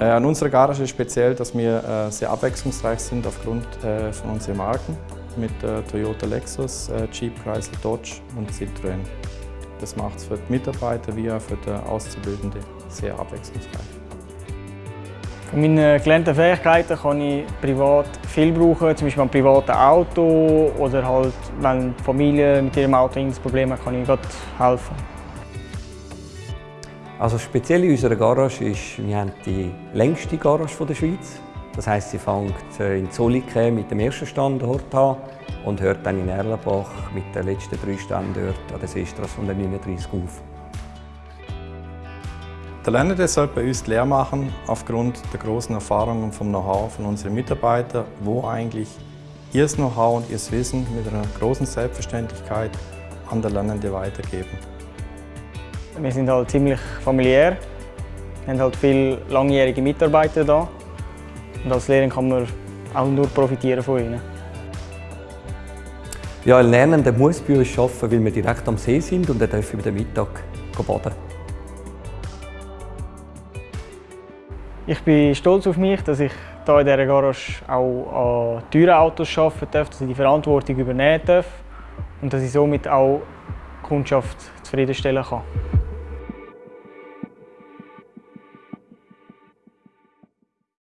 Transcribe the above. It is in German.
Äh, an unserer Garage ist speziell, dass wir äh, sehr abwechslungsreich sind aufgrund äh, von unseren Marken mit Toyota Lexus, Jeep, Chrysler, Dodge und Citroën. Das macht es für die Mitarbeiter wie auch für die Auszubildenden sehr abwechslungsreich. Von meinen gelernten Fähigkeiten kann ich privat viel brauchen, zum Beispiel ein privates Auto oder halt, wenn die Familie mit ihrem Auto ein Problem hat, kann ich Gott helfen. Also speziell in unserer Garage ist, wir haben die längste Garage der Schweiz. Das heisst, sie fängt äh, in Zollike mit dem ersten Standort an und hört dann in Erlenbach mit den letzten drei Standorten an der Seestrasse 139 auf. Der Lernende soll bei uns die Lehre machen aufgrund der großen Erfahrung und vom Know-how von unseren Mitarbeitern, wo eigentlich ihr Know-how und ihr Wissen mit einer großen Selbstverständlichkeit an der Lernende weitergeben. Wir sind halt ziemlich familiär, wir haben halt viele langjährige Mitarbeiter da und als Lehrer kann man auch nur profitieren von ihnen. Ja, ein Lernender muss bei uns arbeiten, weil wir direkt am See sind und er darf über den Mittag baden. Ich bin stolz auf mich, dass ich hier in dieser Garage auch an teuren Autos arbeiten darf, dass ich die Verantwortung übernehmen darf und dass ich somit auch die Kundschaft zufriedenstellen kann.